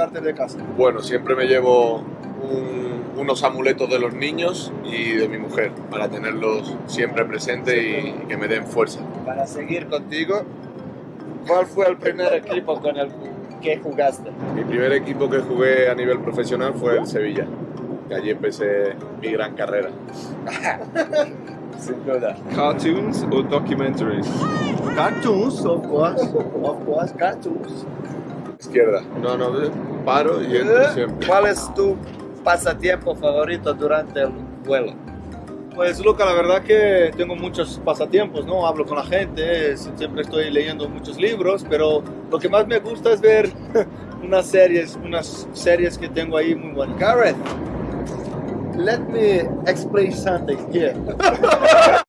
transportarte de casa? Bueno, siempre me llevo un- unos amuletos de los niños y de mi mujer para tenerlos siempre presentes y, y que me den fuerza. Para seguir contigo, ¿cuál fue el primer equipo con el que jugaste? Mi primer equipo que jugué a nivel profesional fue el Sevilla, que allí empecé mi gran carrera. Sin duda. Cartoons o documentaries? Cartoons, of course. Of course, cartoons. Izquierda. No, no, paro y entro siempre. ¿Cuál es tu pasatiempo favorito durante el vuelo? Pues Luca, la verdad que tengo muchos pasatiempos, ¿no? Hablo con la gente, siempre estoy leyendo muchos libros, pero lo que más me gusta es ver unas series, unas series que tengo ahí muy buenas. Gareth, let me explain something here.